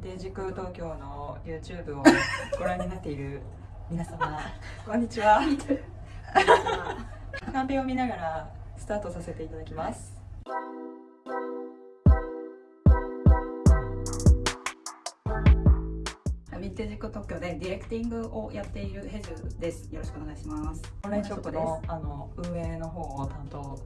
ンテージク東京の YouTube を ご覧になっている皆様。こんにちは。カンペを見ながらスタートさせていただきます。ヴィンテージク東京でディレクティングをやっているヘジュです。よろしくお願いします。オンラインショップのあの運営の方を担当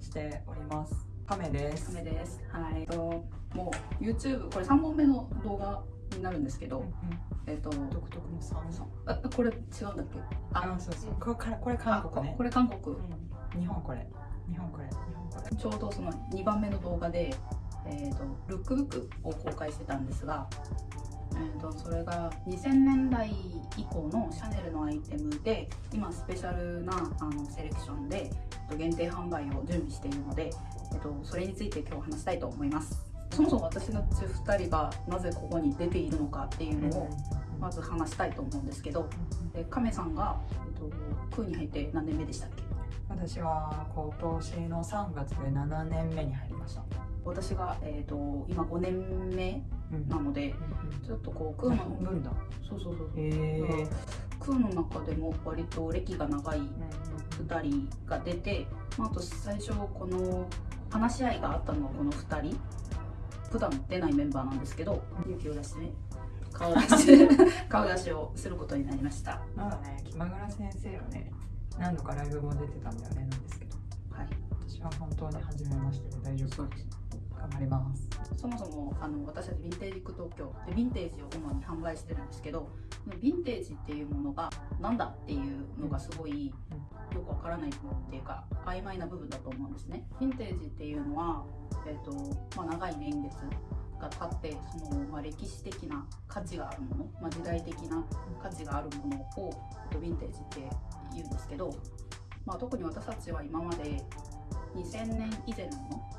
しております亀です。亀です。はい。ともう YouTube これ3本目の動画になるんですけど、うんうん。えっと独特のこれ違うんだっけ？あそうそう。これからこれ韓国ね。あこれ韓国、うん。日本これ。日本これ。日本これ。ちょうどその2番目の動画で、えー、とルックブックを公開してたんですが、えー、とそれが2000年代以降のシャネルのアイテムで今スペシャルなあのセレクションでと限定販売を準備しているので、えー、とそれについて今日話したいと思います。そもそも私たち2人がなぜここに出ているのかっていうのをまず話したいと思うんですけどで亀さんが、えー、と空に入って何年目でしたっけ？私は今年の3月で7年目に入りました。私が、えー、と今5年目なのでちょっとこう空の分だ。そうそうそうへえ空の中でも割と歴が長い2人が出て、まあ、あと最初この話し合いがあったのはこの2人。普段出ないメンバーなんですけど勇気を出してね顔出し 顔出しをすることになりました。まだね気まぐら先生はね何度かライブも出てたんだよねなんですけどはい。私は本当に初めましてで大丈夫。そうです頑張ります。そもそもあの私たちヴィンテージク東京でヴィンテージを主に販売してるんですけどヴィンテージっていうものがなんだっていうのがすごいよくわからないっていうか曖昧な部分だと思うんですね。ヴィンテージっていうのは、えーとまあ、長い年月が経ってその、まあ、歴史的な価値があるもの、まあ、時代的な価値があるものを、ヴィンテージって言うんですけど、まあ、特に私たちは今まで2000年以前のも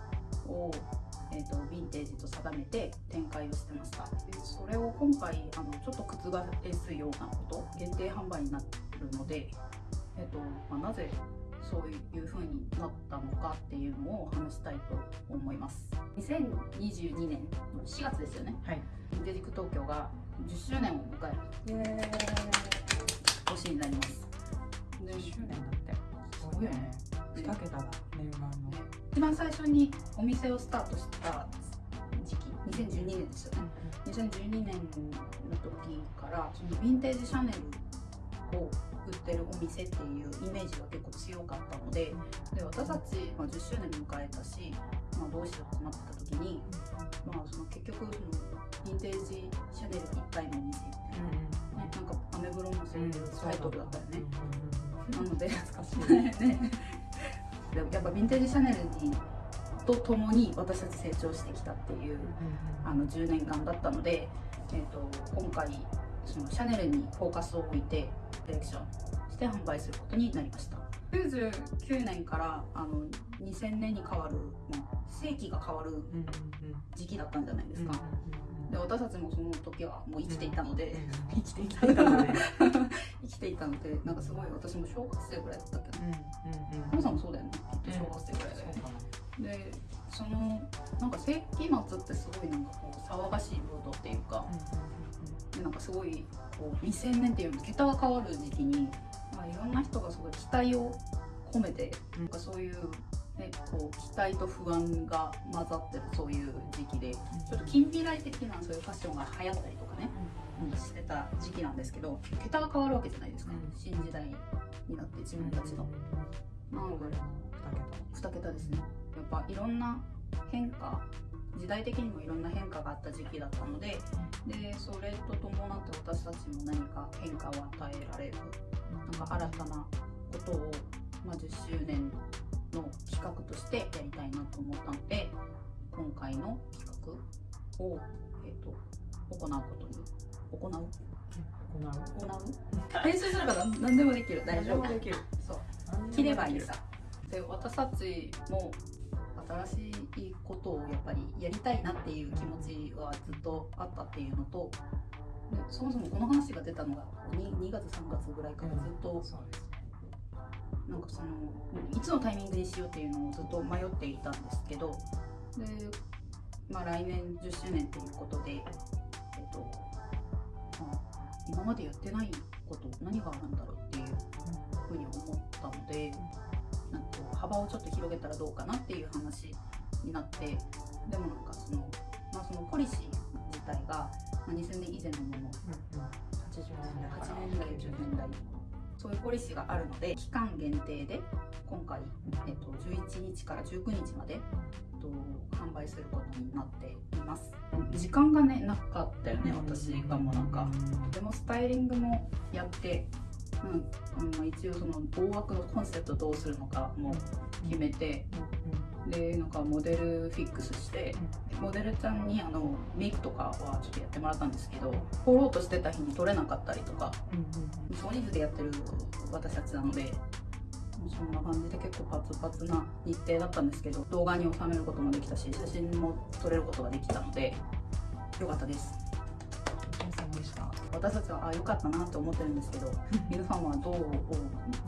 のをえーと、ヴィンテージと定めて展開をしてましたでそれを今回あのちょっと覆すようなこと限定販売になるので、えーとまあ、なぜそういう風になったのかっていうのを話したいと思います。2022年の4月ですよね。はい。ヴィンテージク東京が10周年を迎える。年になります。でーイ10周年だって。すごいよね。2桁だ。念願の一番最初にお店をスタートした時期2012年ですよね。2012年の時からそのヴィンテージシャネルを売ってるお店っていうイメージが結構強かったのでで私たち、まあ、10周年迎えたし、まあ、どうしようってなった時に、まあ、その結局そのヴィンテージシャネル一体のお店みたいな、ね、なんかアメブロのそういうタイトルだったよね。なので懐かしい。ね やっぱヴィンテージシャネルにとともに私たち成長してきたっていうあの10年間だったので、えー、と今回そのシャネルにフォーカスを置いてセレクションして販売することになりました。99年からあの2000年に変わる、まあ、世紀が変わる時期だったんじゃないですか、で私たちもその時はもう生きていたので、生きていたので。生きていたのでなんかすごい私も小学生ぐらいだったけど。皆さんもそうだよね。きっと小学生ぐらいで、でそのなんか世紀末ってすごいなんかこう騒がしいムードっていうか、でなんかすごいこう2000年っていう桁が変わる時期に、まあ、いろんな人がすごい期待を込めて、なんかそういう、ね、こう期待と不安が混ざってるそういう時期でちょっと近未来的なそういうファッションが流行ったりとかね、してた時期なんですけど桁が変わるわけじゃないですか、うん。新時代になって自分たちの。なので2桁。ですね。やっぱいろんな変化時代的にもいろんな変化があった時期だったのででそれと伴って私たちも何か変化を与えられる。なんか新たなことを、まあ、10周年の企画としてやりたいなと思ったので今回の企画を、えー、と行うことに行う？行う？練習すれば何何でもできる。大丈夫。できる。そう。切ればいいさ。で私たちも新しいことをやっぱりやりたいなっていう気持ちはずっとあったっていうのとでそもそもこの話が出たのが 2, 2月3月ぐらいからずっとそうですなんかそのいつのタイミングにしようっていうのをずっと迷っていたんですけどで、まあ、来年10周年っていうことで、えっ今までやってないこと何があるんだろうっていうふうに思ったのでなんか幅をちょっと広げたらどうかなっていう話になってでもなんかその,、まあ、そのポリシー自体が、まあ、2000年以前のもの80年代から80年代90年代そういうポリシーがあるので期間限定で今回、えっと、11日から19日まで、えっと、販売することになっています。時間がねなかったよね私がもうなんか。でもスタイリングもやって、うん。うんまあ、一応その大枠のコンセプトどうするのかも決めてでなんかモデルフィックスしてモデルちゃんにあのメイクとかはちょっとやってもらったんですけど撮ろうとしてた日に撮れなかったりとか少人数でやってる私たちなのでそんな感じで結構パツパツな日程だったんですけど動画に収めることもできたし写真も撮れることができたのでよかったです。でした。私たちはあ良かったなと思ってるんですけど 皆さんはどう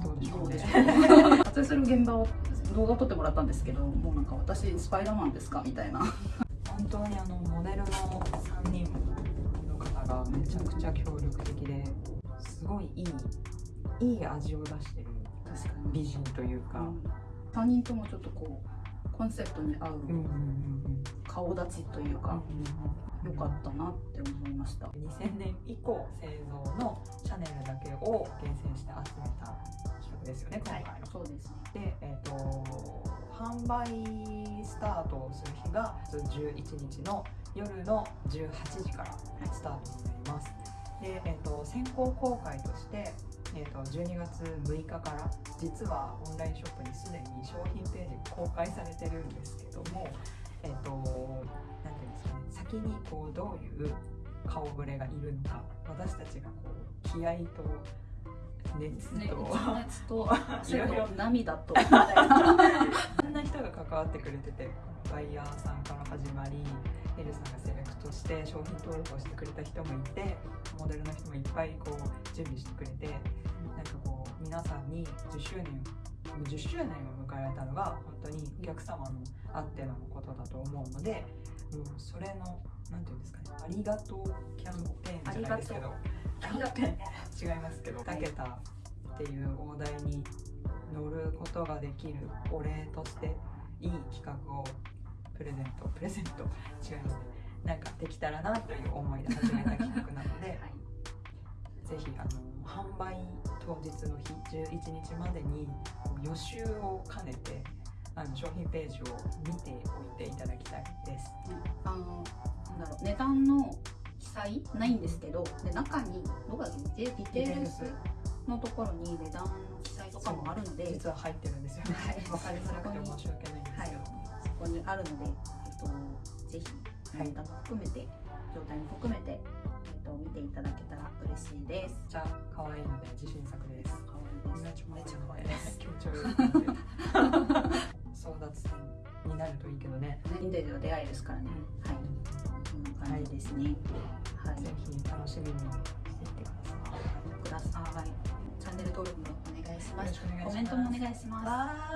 どうでしょう撮影 する現場を動画を撮ってもらったんですけどもうなんか私スパイダーマンですかみたいな。本当にあのモデルの3人の方がめちゃくちゃ協力的ですごいいいいい味を出してる確か美人というか、3人ともちょっとこうコンセプトに合ううんうんうん顔立ちというか良かったなって思いました。2000年以降製造のシャネルだけを厳選して集めたですよね今回の。そうですねで、えー、と販売スタートをする日が11日の夜の18時からスタートになります。で、えー、と先行公開として、えー、と12月6日から実はオンラインショップにすでに商品ページ公開されてるんですけども、えー、となんていうんですかね先にこうどういう顔ぶれがいるのか私たちがこう気合と熱と、ね熱と。いろいろ涙と。いろんな人が関わってくれててバイヤーさんから始まりエルさんがセレクトして商品登録をしてくれた人もいてモデルの人もいっぱいこう準備してくれてなんかこう皆さんに10周年を10周年を迎えられたのが本当にお客様のあってのことだと思うのでもうそれのなんていうんですかねありがとうキャンペーンじゃないですけど違いますけど2桁っていう大台に乗ることができるお礼としていい企画をプレゼントプレゼント違いますね。なんかできたらなという思いで始めた企画なのでぜひあの販売当日の日11日までに予習を兼ねてあの商品ページを見ておいていただきたいです。あのなんだろう値段の記載ないんですけどで中にどこだっけディテールスのところに値段の記載とかもあるので実は入ってるんですよね。はいわかりづらくて申し訳ないんですはいけど。そこにあるので、えっと、ぜひはい値段も含めて状態も含めて、えっと、見ていただけたら嬉しいですめっちゃ可愛いので自信作です。可愛いですめっちゃ可愛いです気持ち悪い。争奪戦になるといいけどね。ヴィンテージは出会いですからね、はいこんな感じですね。はい、ぜひ楽しみにしていってください。ください。チャンネル登録もお願いします。コメントもお願いします